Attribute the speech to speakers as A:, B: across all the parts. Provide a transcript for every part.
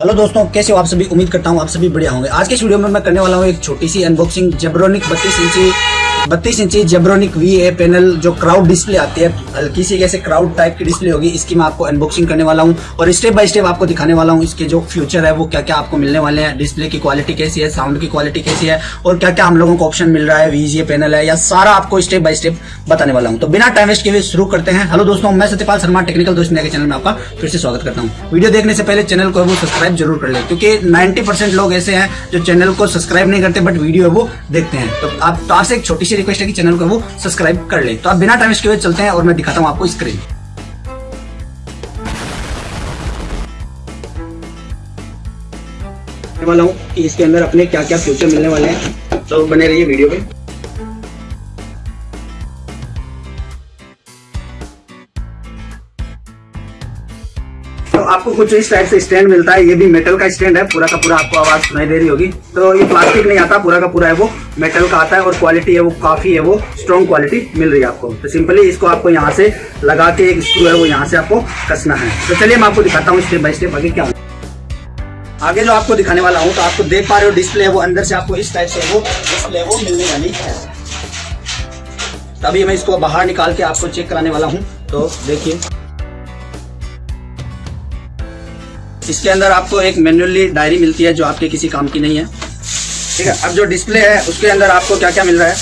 A: Hello दोस्तों, कैसे हो आप सभी? उम्मीद करता हूँ आप सभी बढ़िया होंगे। आज के इस वीडियो में मैं करने वाला हूँ एक छोटी सी अनबॉक्सिंग जेब्रोनिक बत्तीस इंची बत्तीस इंची जेब्रोनिक वी ए पैनल जो क्राउड डिस्प्ले आती है, हल्की सी कैसे क्राउड टाइप की डिस्प्ले होगी, इसकी मैं आपको अनबॉक्सिंग करने वाला हूँ और स्टेप बाय स्टेप आपको दिखाने वाला हूँ इसके जो फ्यूचर है, वो क्या क्या आपको मिलने वाले हैं डिस्प्ले की क्वालिटी कैसी है साउंड की क्वालिटी कैसी है और क्या क्या हम लोगों को ऑप्शन मिल रहा है वीजीए पैनल है या सारा आपको स्टेप बाय स्टेप बताने वाला हूँ। तो बिना टाइम वेस्ट के शुरू करते हैं। हेलो दोस्तों, मैं सत्यपाल शर्मा टेक्निकल दोस्त के चैनल में आपका फिर से स्वागत करता हूँ। वीडियो देखने से पहले चैनल को वो सब्सक्राइब ज़रूर कर ले, क्योंकि नाइन्टी लोग ऐसे हैं जो चैनल को सब्सक्राइब नहीं करते बट वीडियो वो देखते हैं। तो आप तो आपसे एक छोटी सी रिक्वेस्ट है कि चैनल को वो सब्सक्राइब कर ले। तो आप बिना टाइम इसके चलते हैं और मैं दिखाता हूँ आपको स्क्रीन वाला हूँ कि इसके अंदर अपने क्या क्या फ्यूचर मिलने वाले हैं। तो बने रहिए वीडियो पे। आपको कुछ इस टाइप से स्टैंड मिलता है, ये भी मेटल का स्टैंड है, पूरा का पूरा आपको आवाज़ सुनाई दे रही होगी। तो ये प्लास्टिक नहीं आता, पूरा का पूरा है वो मेटल का आता है और क्वालिटी है वो काफ़ी है, वो स्ट्रॉन्ग क्वालिटी मिल रही है आपको। तो सिंपली इसको आपको यहाँ से लगा के एक स्क्रू है, वो यहाँ से आपको कसना है। तो चलिए मैं आपको दिखाता हूँ स्टेप बाई स्टेप आगे क्या आगे जो आपको दिखाने वाला हूँ तो आपको देख पा रहे हो डिस्प्ले है वो, अंदर से आपको इस टाइप से वो डिस्प्ले वो मिलने वाली है। तभी मैं इसको बाहर निकाल के आपको चेक कराने वाला हूँ। तो देखिए। इसके अंदर आपको एक मैनुअली डायरी मिलती है जो आपके किसी काम की नहीं है। ठीक है, अब जो डिस्प्ले है, उसके अंदर आपको क्या क्या मिल रहा है?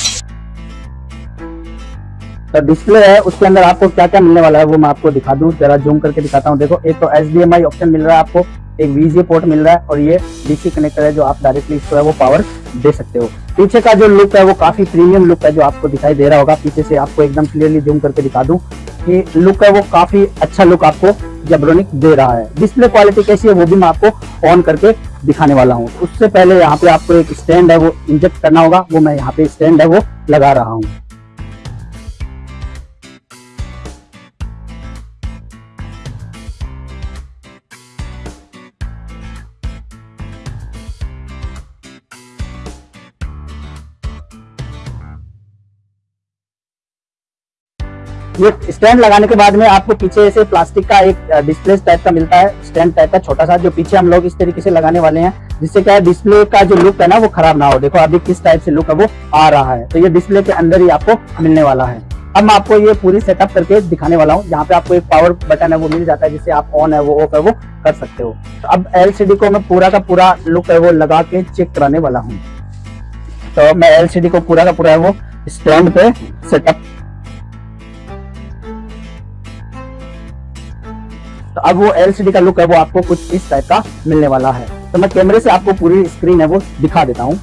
B: तो डिस्प्ले है, उसके अंदर आपको क्या क्या मिलने वाला है, वो मैं आपको दिखा दूँ, जरा जूम करके दिखाता हूँ। देखो, एक तो एच ऑप्शन मिल रहा है आपको। एक वीजे पोर्ट मिल रहा है और ये डीसी कनेक्टर है जो आप डायरेक्टली इसको है, वो पावर दे सकते हो। पीछे का जो लुक है, वो काफ़ी प्रीमियम लुक है जो आपको दिखाई दे रहा होगा। पीछे से आपको एकदम क्लियरली जूम करके दिखा दूँ कि लुक है, वो काफ़ी अच्छा लुक आपको जेब्रोनिक दे रहा है। डिस्प्ले क्वालिटी कैसी है, वो भी मैं आपको ऑन करके दिखाने वाला हूँ। उससे पहले यहाँ पे आपको एक स्टैंड है, वो इंजेक्ट करना होगा। वो मैं यहाँ पे स्टैंड है, वो लगा रहा हूँ। ये स्टैंड लगाने के बाद में आपको पीछे से प्लास्टिक का एक डिस्प्ले टाइप का मिलता है, स्टैंड टाइप का छोटा सा, जो पीछे हम लोग इस तरीके से लगाने वाले हैं, जिससे क्या है डिस्प्ले का जो लुक है ना, वो खराब ना हो। देखो, अभी किस टाइप से लुक है, वो आ रहा है। तो ये डिस्प्ले के अंदर ही आपको मिलने वाला है। अब मैं आपको ये पूरी सेटअप करके दिखाने वाला हूँ। यहाँ पे आपको एक पावर बटन है, वो मिल जाता है, जिससे आप ऑन है, वो ऑफ़ है, वो कर सकते हो। तो अब एलसीडी को मैं पूरा का पूरा लुक है, वो लगा के चेक कराने वाला हूँ। तो मैं एलसीडी को पूरा का पूरा है वो स्टैंड पे सेटअप तो अब वो एलसीडी का लुक है, वो आपको कुछ इस टाइप का मिलने वाला है। तो मैं कैमरे से आपको पूरी स्क्रीन है, वो दिखा देता हूँ।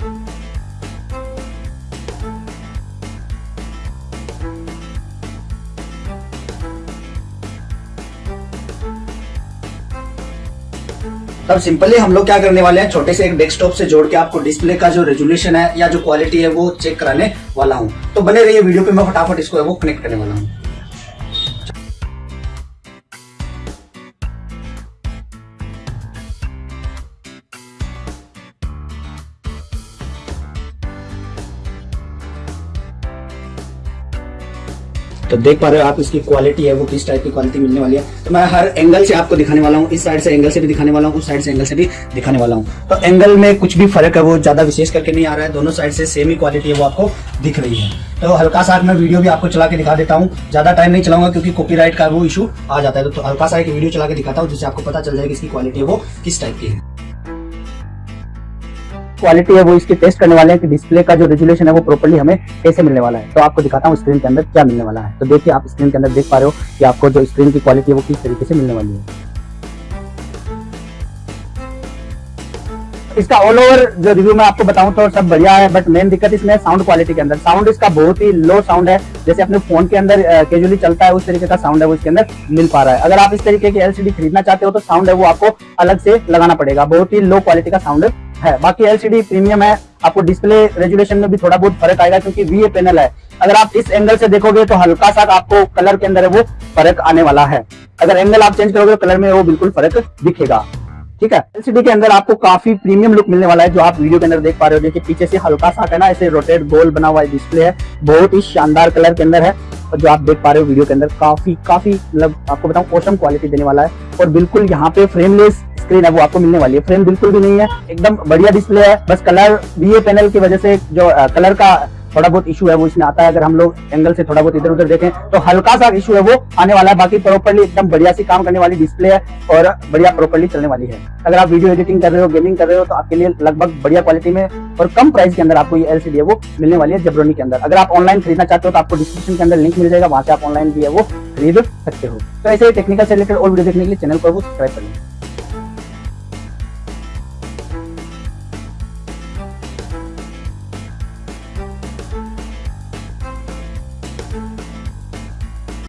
A: तब सिंपली हम लोग क्या करने वाले हैं, छोटे से एक डेस्कटॉप से जोड़ के आपको डिस्प्ले का जो रेजोल्यूशन है या जो क्वालिटी है, वो चेक कराने वाला हूँ। तो बने रहिए वीडियो पे मैं फटाफट इसको वो कनेक्ट करने वाला हूँ। तो देख पा रहे हो आप, इसकी क्वालिटी है, वो किस टाइप की क्वालिटी मिलने वाली है। तो मैं हर एंगल से आपको दिखाने वाला हूँ, इस साइड से एंगल से भी दिखाने वाला हूँ, उस साइड से एंगल से भी दिखाने वाला हूँ। तो एंगल में कुछ भी फ़र्क है, वो ज़्यादा विशेष करके नहीं आ रहा है, दोनों साइड से सेम ही क्वालिटी है, वो आपको दिख रही है। तो हल्का सा मैं वीडियो भी आपको चला के दिखा देता हूँ, ज़्यादा टाइम नहीं चलाऊँगा क्योंकि कॉपीराइट का वो इशू आ जाता है। तो हल्का सा एक वीडियो चला के दिखाता हूँ, जिससे आपको पता चल जाएगा इसकी क्वालिटी है, वो किस टाइप की है।
B: क्वालिटी है, वो इसके टेस्ट करने वाले हैं कि डिस्प्ले का जो रेजुलेशन है, वो प्रॉपर्ली हमें कैसे मिलने वाला है। तो आपको दिखाता हूँ स्क्रीन के अंदर क्या मिलने वाला है। तो देखिए, आप स्क्रीन के अंदर देख पा रहे हो कि आपको जो स्क्रीन की क्वालिटी है, वो किस तरीके से मिलने वाली है। इसका ऑल ओवर जो रिव्यू मैं आपको बताऊँ तो सब बढ़िया है बट मेन दिक्कत इसमें साउंड क्वालिटी के अंदर। साउंड इसका बहुत ही लो साउंड है, जैसे अपने फ़ोन के अंदर कैजुअली चलता है, उस तरीके का साउंड है वो इसके अंदर मिल पा रहा है। अगर आप इस तरीके की एलसीडी खरीदना चाहते हो तो साउंड है वो आपको अलग से लगाना पड़ेगा। बहुत ही लो क्वालिटी का साउंड है। बाकी एलसीडी प्रीमियम है, आपको डिस्प्ले रेजुलेशन में भी थोड़ा बहुत फ़र्क आएगा क्योंकि वी पैनल है। अगर आप इस एंगल से देखोगे तो हल्का सा आपको कलर के अंदर वो फ़र्क आने वाला है। अगर एंगल आप चेंज करोगे तो कलर में वो बिल्कुल फ़र्क दिखेगा। ठीक है? एलसीडी के अंदर आपको काफ़ी प्रीमियम लुक मिलने वाला है, जो आप वीडियो के अंदर देख पा रहे हो। देखिए, पीछे से हल्का सा है ना, ऐसे रोटेट गोल बना हुआ डिस्प्ले है। बहुत ही शानदार कलर के अंदर है। और जो आप देख पा रहे हो वीडियो के अंदर, काफ़ी काफ़ी मतलब आपको बताऊँ ओसम क्वालिटी देने वाला है। और बिल्कुल यहाँ पे फ्रेमलेस स्क्रीन है, वो आपको मिलने वाली है। फ्रेम बिल्कुल भी नहीं है, एकदम बढ़िया डिस्प्ले है। बस कलर बी पैनल की वजह से जो कलर का थोड़ा बहुत इशू है वो इसमें आता है। अगर हम लोग एंगल से थोड़ा बहुत इधर उधर देखें तो हल्का सा इशू है वो आने वाला है। बाकी प्रॉपरली एकदम बढ़िया सी काम करने वाली डिस्प्ले है और बढ़िया प्रॉपरली चलने वाली है। अगर आप वीडियो एडिटिंग कर रहे हो गेमिंग कर रहे हो तो आपके लिए लगभग बढ़िया क्वालिटी में और कम प्राइस के अंदर आपको ये एलसीडी है वो मिलने वाली है जबरोनी के अंदर। अगर आप ऑनलाइन खरीदना चाहते हो तो आपको डिस्क्रिप्शन के अंदर लिंक मिल जाएगा। वहाँ से आप ऑनलाइन भी है वो खरीद सकते हो। तो ऐसे टेक्निकल से रिलेटेड और वीडियो देखने के लिए चैनल को सब्सक्राइब कर